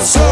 So